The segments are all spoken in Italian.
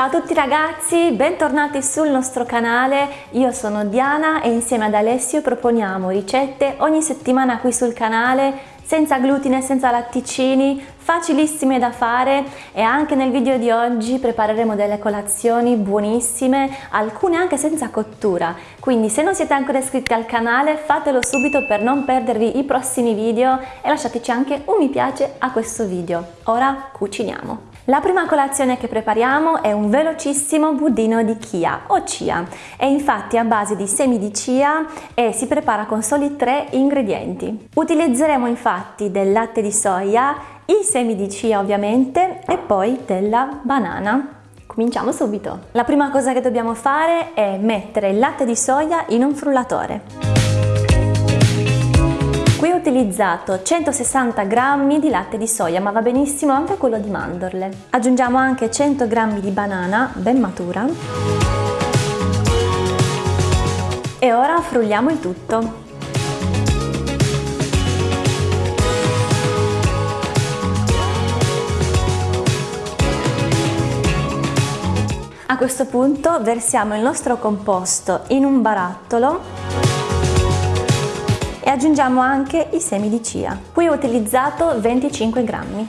Ciao a tutti ragazzi, bentornati sul nostro canale, io sono Diana e insieme ad Alessio proponiamo ricette ogni settimana qui sul canale senza glutine, senza latticini, facilissime da fare e anche nel video di oggi prepareremo delle colazioni buonissime, alcune anche senza cottura. Quindi se non siete ancora iscritti al canale fatelo subito per non perdervi i prossimi video e lasciateci anche un mi piace a questo video. Ora cuciniamo! La prima colazione che prepariamo è un velocissimo budino di chia o chia. È infatti a base di semi di chia e si prepara con soli tre ingredienti. Utilizzeremo infatti del latte di soia, i semi di chia ovviamente e poi della banana. Cominciamo subito! La prima cosa che dobbiamo fare è mettere il latte di soia in un frullatore. Utilizzato 160 g di latte di soia, ma va benissimo anche quello di mandorle. Aggiungiamo anche 100 g di banana ben matura. E ora frulliamo il tutto. A questo punto versiamo il nostro composto in un barattolo e aggiungiamo anche i semi di chia. Qui ho utilizzato 25 grammi.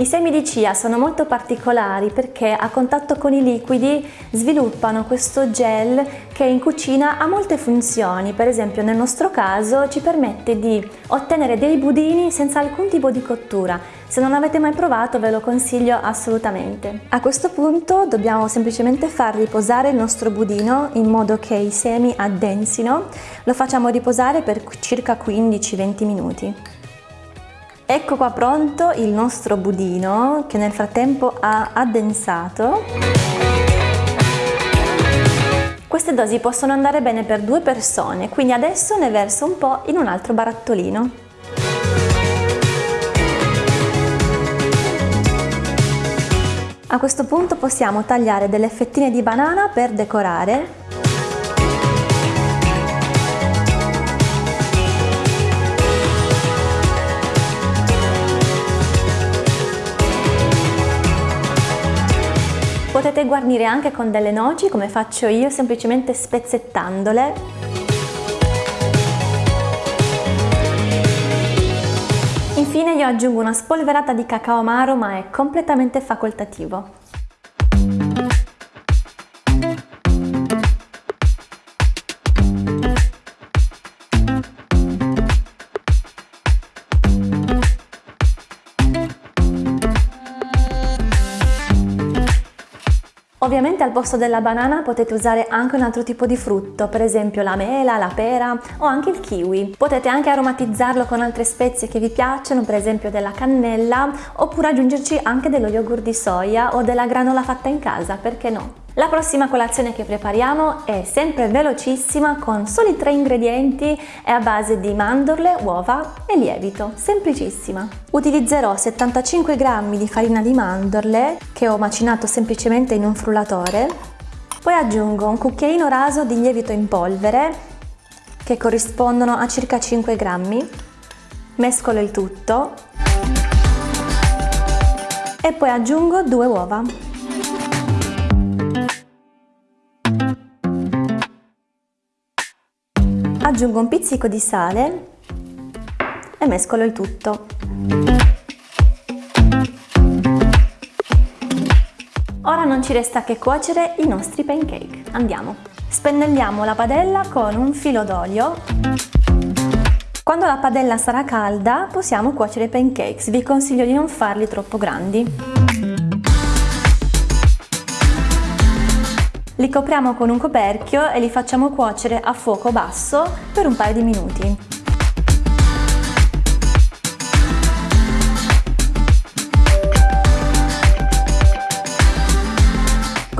I semi di chia sono molto particolari perché a contatto con i liquidi sviluppano questo gel che in cucina ha molte funzioni, per esempio nel nostro caso ci permette di ottenere dei budini senza alcun tipo di cottura. Se non avete mai provato ve lo consiglio assolutamente. A questo punto dobbiamo semplicemente far riposare il nostro budino in modo che i semi addensino. Lo facciamo riposare per circa 15-20 minuti. Ecco qua pronto il nostro budino che nel frattempo ha addensato. Queste dosi possono andare bene per due persone, quindi adesso ne verso un po' in un altro barattolino. A questo punto possiamo tagliare delle fettine di banana per decorare Potete guarnire anche con delle noci come faccio io semplicemente spezzettandole. Io aggiungo una spolverata di cacao amaro ma è completamente facoltativo. Ovviamente al posto della banana potete usare anche un altro tipo di frutto, per esempio la mela, la pera o anche il kiwi. Potete anche aromatizzarlo con altre spezie che vi piacciono, per esempio della cannella, oppure aggiungerci anche dello yogurt di soia o della granola fatta in casa, perché no? La prossima colazione che prepariamo è sempre velocissima con soli tre ingredienti e a base di mandorle, uova e lievito, semplicissima. Utilizzerò 75 g di farina di mandorle che ho macinato semplicemente in un frullatore, poi aggiungo un cucchiaino raso di lievito in polvere che corrispondono a circa 5 g, mescolo il tutto e poi aggiungo due uova. Aggiungo un pizzico di sale e mescolo il tutto. Ora non ci resta che cuocere i nostri pancake. Andiamo! Spennelliamo la padella con un filo d'olio. Quando la padella sarà calda possiamo cuocere i pancakes, vi consiglio di non farli troppo grandi. Li copriamo con un coperchio e li facciamo cuocere a fuoco basso per un paio di minuti.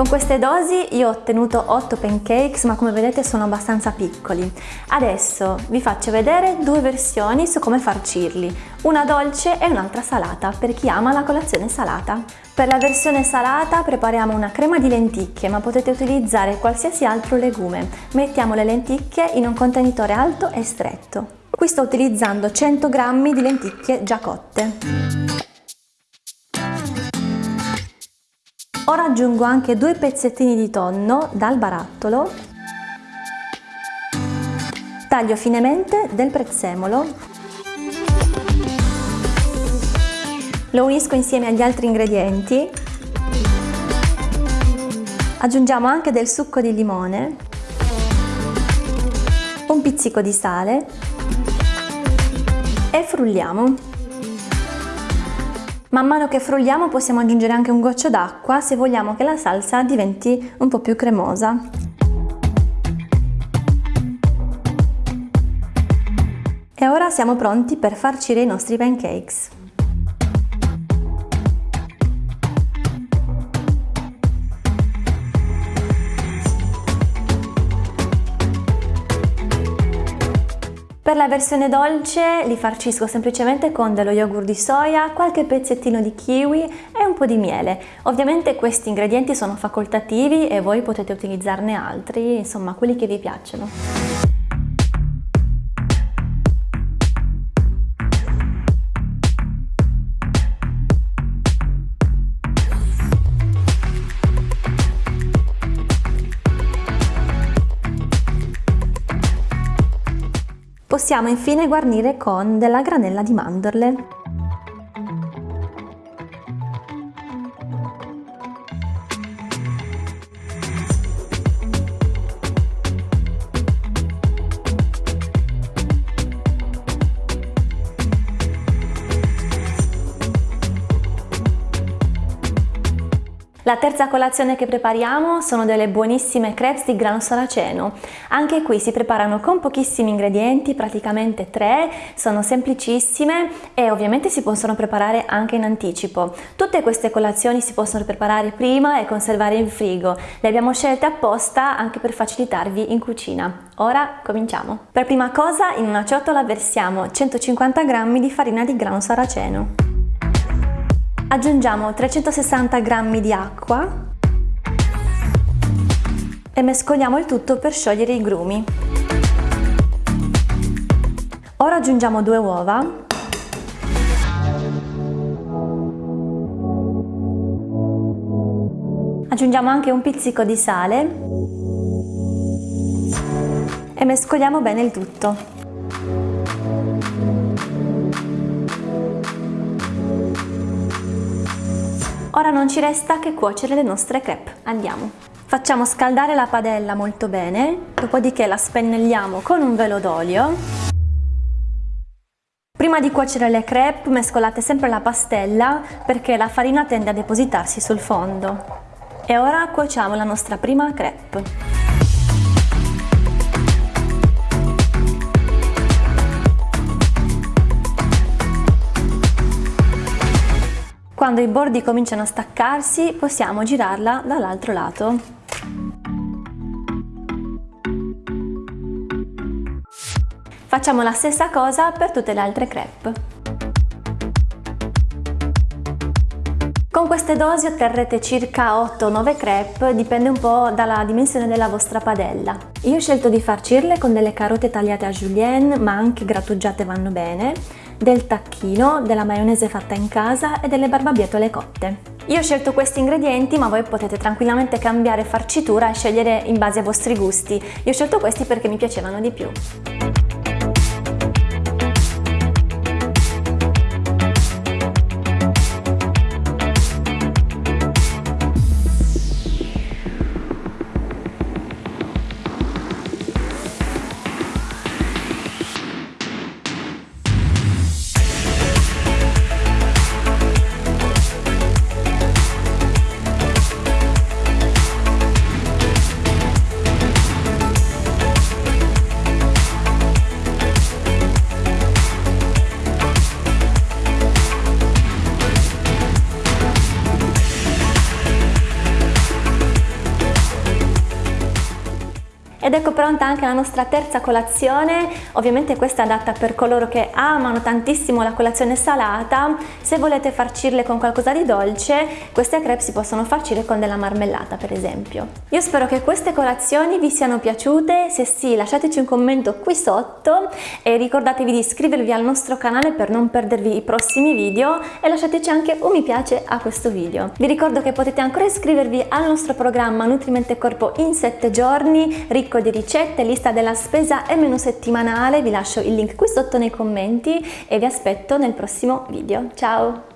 Con queste dosi io ho ottenuto 8 pancakes ma come vedete sono abbastanza piccoli. Adesso vi faccio vedere due versioni su come farcirli, una dolce e un'altra salata per chi ama la colazione salata. Per la versione salata prepariamo una crema di lenticchie ma potete utilizzare qualsiasi altro legume. Mettiamo le lenticchie in un contenitore alto e stretto. Qui sto utilizzando 100 g di lenticchie già cotte. Ora aggiungo anche due pezzettini di tonno dal barattolo, taglio finemente del prezzemolo, lo unisco insieme agli altri ingredienti, aggiungiamo anche del succo di limone, un pizzico di sale. E frulliamo. Man mano che frulliamo possiamo aggiungere anche un goccio d'acqua se vogliamo che la salsa diventi un po' più cremosa. E ora siamo pronti per farcire i nostri pancakes. Per la versione dolce li farcisco semplicemente con dello yogurt di soia, qualche pezzettino di kiwi e un po' di miele. Ovviamente questi ingredienti sono facoltativi e voi potete utilizzarne altri, insomma quelli che vi piacciono. Possiamo infine guarnire con della granella di mandorle. La terza colazione che prepariamo sono delle buonissime crepes di grano saraceno. Anche qui si preparano con pochissimi ingredienti, praticamente tre, sono semplicissime e ovviamente si possono preparare anche in anticipo. Tutte queste colazioni si possono preparare prima e conservare in frigo. Le abbiamo scelte apposta anche per facilitarvi in cucina. Ora cominciamo. Per prima cosa in una ciotola versiamo 150 g di farina di grano saraceno. Aggiungiamo 360 g di acqua e mescoliamo il tutto per sciogliere i grumi. Ora aggiungiamo due uova Aggiungiamo anche un pizzico di sale e mescoliamo bene il tutto. Ora non ci resta che cuocere le nostre crepe. Andiamo! Facciamo scaldare la padella molto bene, dopodiché la spennelliamo con un velo d'olio. Prima di cuocere le crepe mescolate sempre la pastella perché la farina tende a depositarsi sul fondo. E ora cuociamo la nostra prima crepe. Quando i bordi cominciano a staccarsi possiamo girarla dall'altro lato. Facciamo la stessa cosa per tutte le altre crepe. Con queste dosi otterrete circa 8-9 crepe, dipende un po' dalla dimensione della vostra padella. Io ho scelto di farcirle con delle carote tagliate a julienne, ma anche grattugiate vanno bene, del tacchino, della maionese fatta in casa e delle barbabietole cotte. Io ho scelto questi ingredienti ma voi potete tranquillamente cambiare farcitura e scegliere in base ai vostri gusti. Io ho scelto questi perché mi piacevano di più. Ed ecco pronta anche la nostra terza colazione, ovviamente questa è adatta per coloro che amano tantissimo la colazione salata, se volete farcirle con qualcosa di dolce, queste crepe si possono farcire con della marmellata per esempio. Io spero che queste colazioni vi siano piaciute, se sì lasciateci un commento qui sotto e ricordatevi di iscrivervi al nostro canale per non perdervi i prossimi video e lasciateci anche un mi piace a questo video. Vi ricordo che potete ancora iscrivervi al nostro programma Nutrimente Corpo in 7 giorni, ricco di ricette, lista della spesa e menu settimanale, vi lascio il link qui sotto nei commenti e vi aspetto nel prossimo video. Ciao!